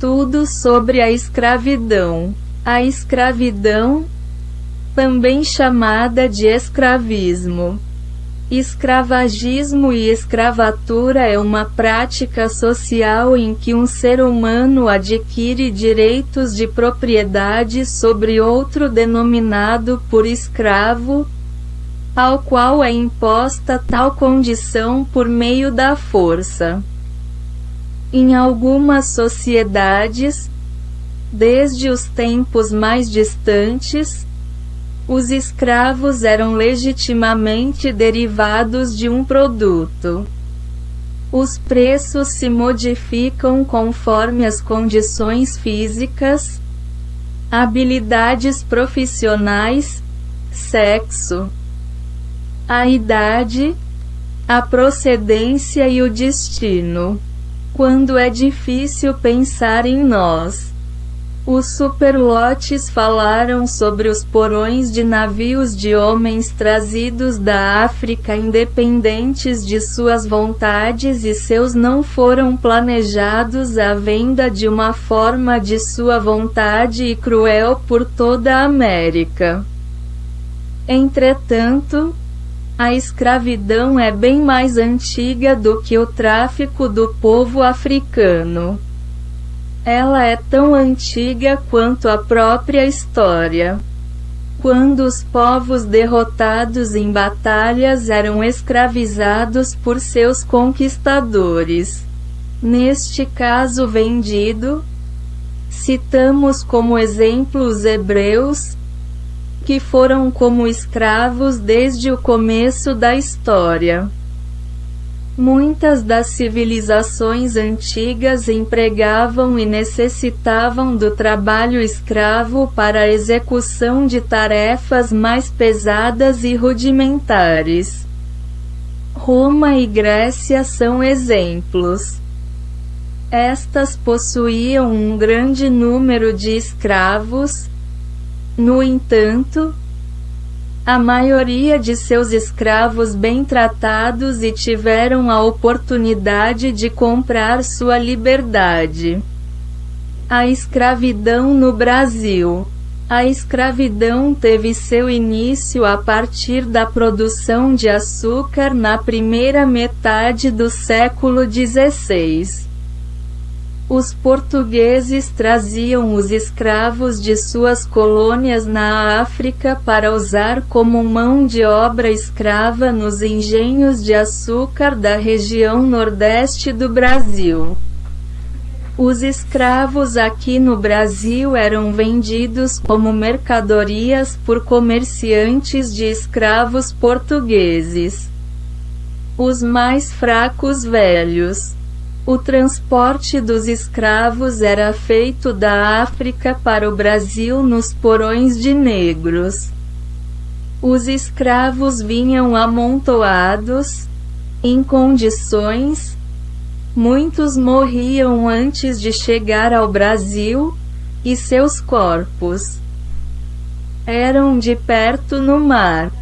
Estudo sobre a escravidão. A escravidão, também chamada de escravismo. Escravagismo e escravatura é uma prática social em que um ser humano adquire direitos de propriedade sobre outro denominado por escravo, ao qual é imposta tal condição por meio da força. Em algumas sociedades, desde os tempos mais distantes, os escravos eram legitimamente derivados de um produto. Os preços se modificam conforme as condições físicas, habilidades profissionais, sexo, a idade, a procedência e o destino. Quando é difícil pensar em nós. Os superlotes falaram sobre os porões de navios de homens trazidos da África independentes de suas vontades e seus não foram planejados à venda de uma forma de sua vontade e cruel por toda a América. Entretanto, a escravidão é bem mais antiga do que o tráfico do povo africano. Ela é tão antiga quanto a própria história. Quando os povos derrotados em batalhas eram escravizados por seus conquistadores. Neste caso vendido, citamos como exemplo os hebreus, que foram como escravos desde o começo da história. Muitas das civilizações antigas empregavam e necessitavam do trabalho escravo para a execução de tarefas mais pesadas e rudimentares. Roma e Grécia são exemplos. Estas possuíam um grande número de escravos, no entanto, a maioria de seus escravos bem tratados e tiveram a oportunidade de comprar sua liberdade. A escravidão no Brasil. A escravidão teve seu início a partir da produção de açúcar na primeira metade do século XVI. Os portugueses traziam os escravos de suas colônias na África para usar como mão de obra escrava nos engenhos de açúcar da região nordeste do Brasil. Os escravos aqui no Brasil eram vendidos como mercadorias por comerciantes de escravos portugueses. Os mais fracos velhos o transporte dos escravos era feito da África para o Brasil nos porões de negros. Os escravos vinham amontoados, em condições, muitos morriam antes de chegar ao Brasil, e seus corpos eram de perto no mar.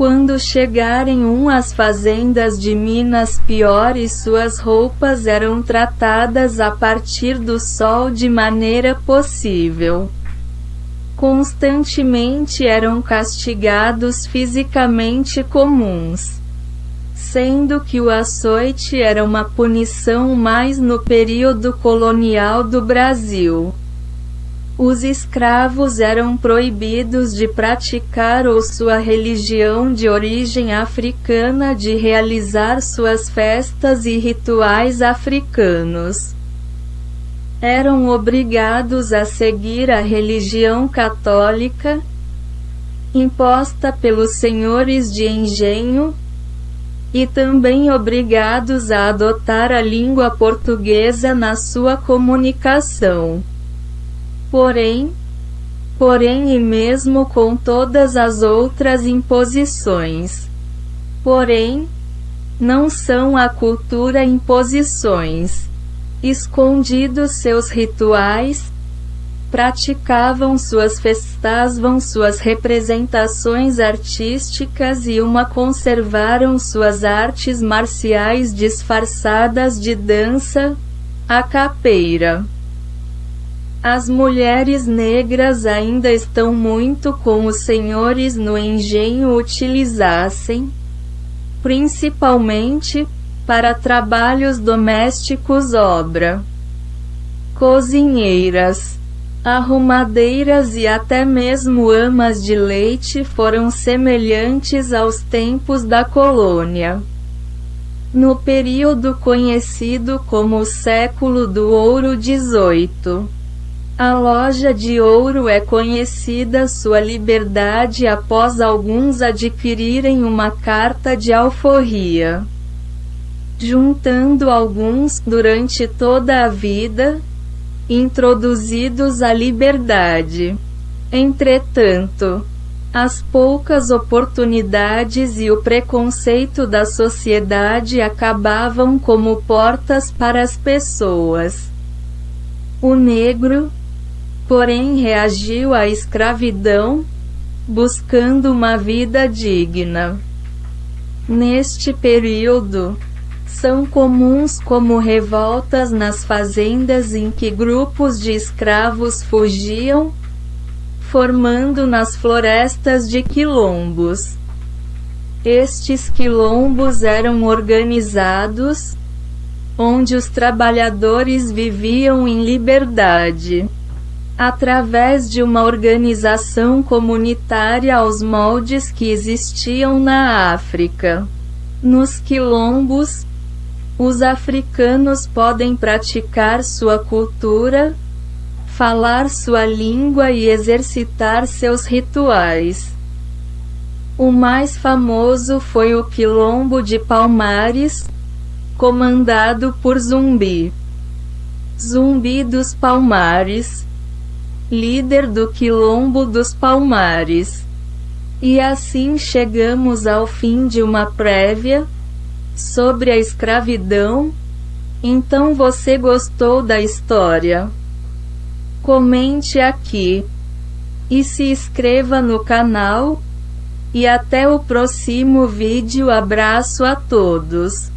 Quando chegarem um às fazendas de Minas piores suas roupas eram tratadas a partir do sol de maneira possível. Constantemente eram castigados fisicamente comuns. Sendo que o açoite era uma punição mais no período colonial do Brasil. Os escravos eram proibidos de praticar ou sua religião de origem africana de realizar suas festas e rituais africanos. Eram obrigados a seguir a religião católica, imposta pelos senhores de engenho, e também obrigados a adotar a língua portuguesa na sua comunicação. Porém, porém e mesmo com todas as outras imposições. Porém, não são a cultura imposições. Escondidos seus rituais, praticavam suas festavam suas representações artísticas e uma conservaram suas artes marciais disfarçadas de dança, a capeira. As mulheres negras ainda estão muito com os senhores no engenho utilizassem, principalmente, para trabalhos domésticos obra. Cozinheiras, arrumadeiras e até mesmo amas de leite foram semelhantes aos tempos da colônia. No período conhecido como o século do ouro XVIII, a loja de ouro é conhecida sua liberdade após alguns adquirirem uma carta de alforria. Juntando alguns durante toda a vida, introduzidos à liberdade. Entretanto, as poucas oportunidades e o preconceito da sociedade acabavam como portas para as pessoas. O negro, porém, reagiu à escravidão, buscando uma vida digna. Neste período, são comuns como revoltas nas fazendas em que grupos de escravos fugiam, formando nas florestas de quilombos. Estes quilombos eram organizados, onde os trabalhadores viviam em liberdade, através de uma organização comunitária aos moldes que existiam na África. Nos quilombos, os africanos podem praticar sua cultura, falar sua língua e exercitar seus rituais. O mais famoso foi o Quilombo de Palmares, comandado por Zumbi. Zumbi dos Palmares, líder do Quilombo dos Palmares. E assim chegamos ao fim de uma prévia sobre a escravidão. Então você gostou da história? Comente aqui e se inscreva no canal. E até o próximo vídeo. Abraço a todos.